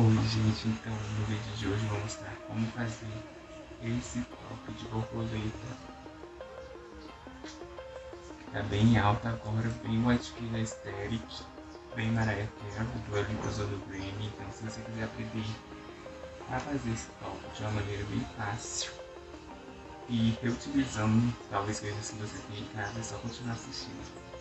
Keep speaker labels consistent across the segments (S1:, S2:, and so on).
S1: Oi gente, então no vídeo de hoje eu vou mostrar como fazer esse top de borboleta Tá bem alta agora, bem White Killer Aesthetic Bem Mariah Carey, do usou no Grammy. Então se você quiser aprender a fazer esse top de uma maneira bem fácil E reutilizando talvez coisas que você tem em casa, é só continuar assistindo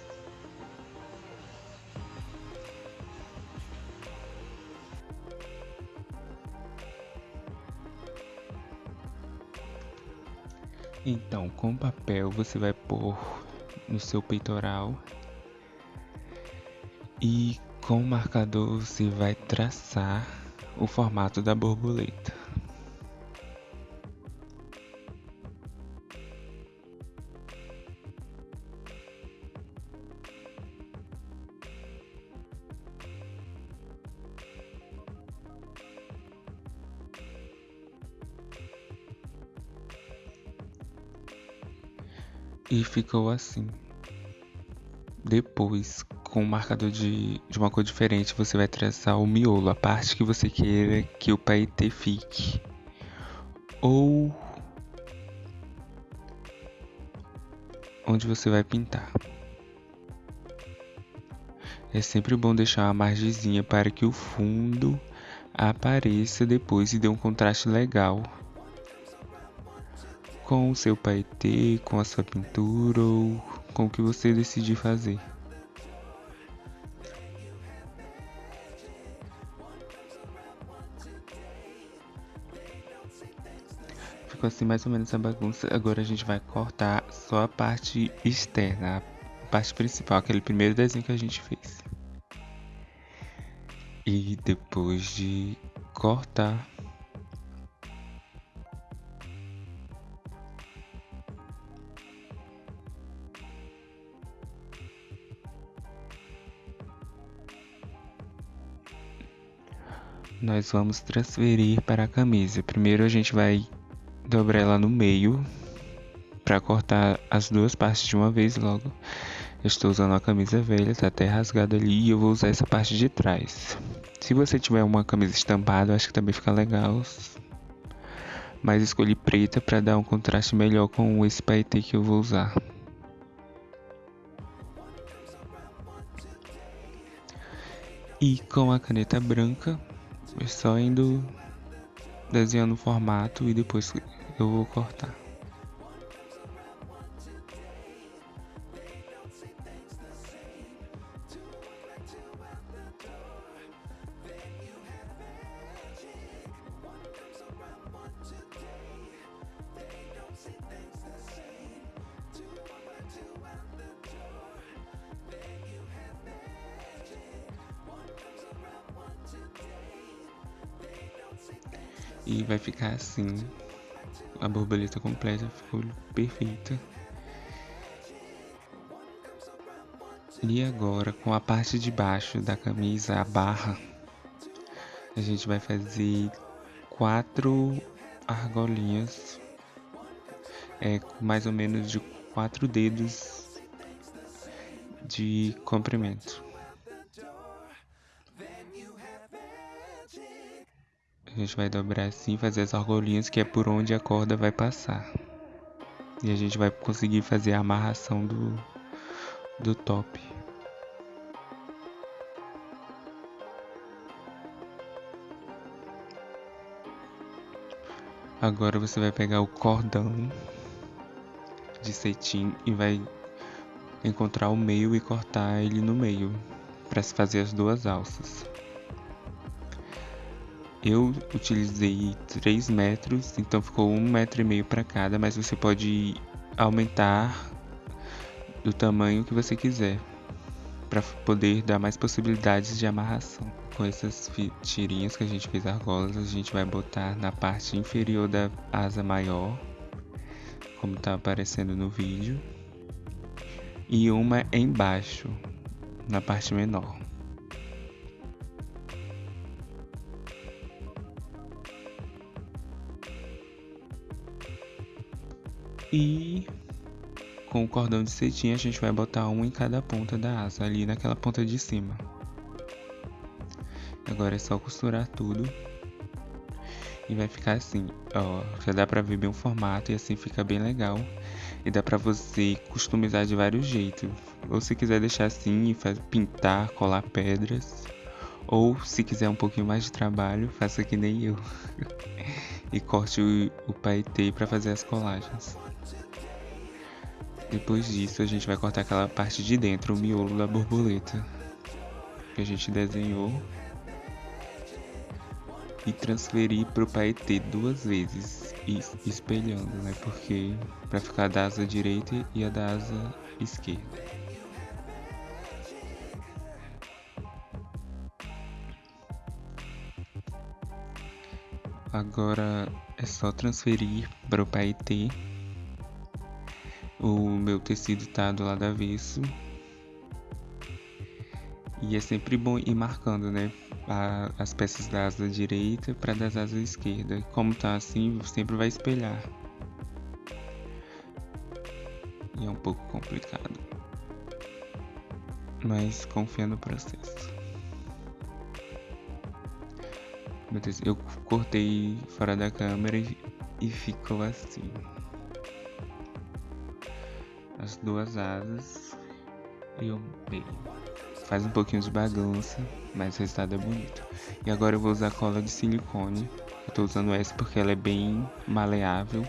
S1: Então, com papel você vai pôr no seu peitoral e com o marcador você vai traçar o formato da borboleta. E ficou assim. Depois, com um marcador de, de uma cor diferente, você vai traçar o miolo, a parte que você queira que o paetê fique. Ou onde você vai pintar. É sempre bom deixar uma margezinha para que o fundo apareça depois e dê um contraste legal com o seu paetê, com a sua pintura ou com o que você decidir fazer. Ficou assim mais ou menos a bagunça. Agora a gente vai cortar só a parte externa, a parte principal, aquele primeiro desenho que a gente fez. E depois de cortar nós vamos transferir para a camisa. Primeiro a gente vai dobrar ela no meio para cortar as duas partes de uma vez logo. Eu estou usando a camisa velha, está até rasgada ali e eu vou usar essa parte de trás. Se você tiver uma camisa estampada, acho que também fica legal. Mas escolhi preta para dar um contraste melhor com esse paetê que eu vou usar. E com a caneta branca, é só indo desenhando o formato e depois eu vou cortar. E vai ficar assim. A borboleta completa ficou perfeita. E agora, com a parte de baixo da camisa, a barra, a gente vai fazer quatro argolinhas, é, mais ou menos de quatro dedos de comprimento. A gente vai dobrar assim, fazer as argolinhas que é por onde a corda vai passar. E a gente vai conseguir fazer a amarração do, do top. Agora você vai pegar o cordão de cetim e vai encontrar o meio e cortar ele no meio para se fazer as duas alças. Eu utilizei 3 metros, então ficou um metro e meio para cada, mas você pode aumentar do tamanho que você quiser para poder dar mais possibilidades de amarração. Com essas tirinhas que a gente fez argolas, a gente vai botar na parte inferior da asa maior, como está aparecendo no vídeo, e uma embaixo, na parte menor. E com o cordão de cetim a gente vai botar um em cada ponta da asa, ali naquela ponta de cima. Agora é só costurar tudo. E vai ficar assim, ó, já dá pra ver bem o formato e assim fica bem legal. E dá pra você customizar de vários jeitos. Ou se quiser deixar assim e pintar, colar pedras. Ou se quiser um pouquinho mais de trabalho, faça que nem eu. e corte o, o paetê para fazer as colagens. Depois disso, a gente vai cortar aquela parte de dentro, o miolo da borboleta que a gente desenhou e transferir para o paetê duas vezes, espelhando, né? Porque para ficar da asa direita e a da asa esquerda. Agora é só transferir para o paetê. O meu tecido tá do lado avesso. E é sempre bom ir marcando, né? A, as peças da asa direita para das asas esquerda. Como tá assim, sempre vai espelhar. E é um pouco complicado. Mas confia no processo. Meu Deus, eu cortei fora da câmera e ficou assim. As duas asas e o meio. Faz um pouquinho de bagunça, mas o resultado é bonito. E agora eu vou usar cola de silicone. Eu tô usando essa porque ela é bem maleável.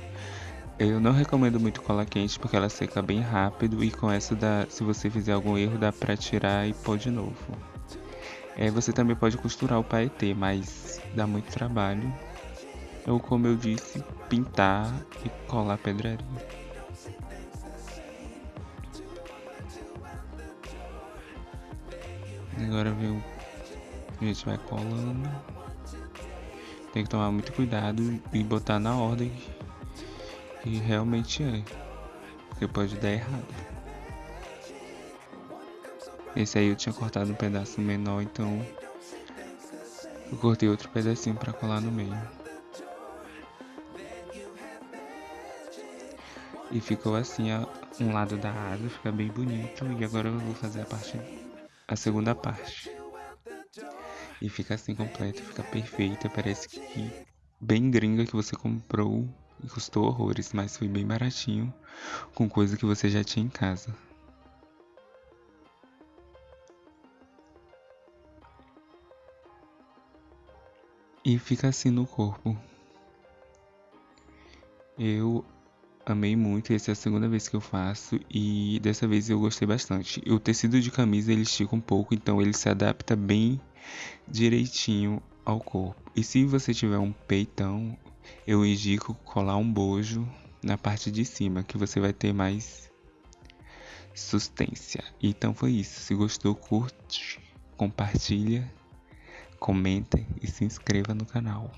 S1: Eu não recomendo muito cola quente porque ela seca bem rápido e com essa dá, se você fizer algum erro dá pra tirar e pôr de novo. É, você também pode costurar o paetê, mas dá muito trabalho. Ou como eu disse, pintar e colar pedraria. Agora vem a gente vai colando. Tem que tomar muito cuidado e botar na ordem que realmente é. Porque pode dar errado. Esse aí eu tinha cortado um pedaço menor, então eu cortei outro pedacinho para colar no meio. E ficou assim a, um lado da asa, fica bem bonito. E agora eu vou fazer a parte, a segunda parte. E fica assim completo, fica perfeita, parece que bem gringa que você comprou e custou horrores, mas foi bem baratinho com coisa que você já tinha em casa. e fica assim no corpo. Eu amei muito, essa é a segunda vez que eu faço e dessa vez eu gostei bastante. O tecido de camisa ele estica um pouco, então ele se adapta bem direitinho ao corpo. E se você tiver um peitão, eu indico colar um bojo na parte de cima, que você vai ter mais sustância. Então foi isso. Se gostou, curte, compartilha comenta e se inscreva no canal.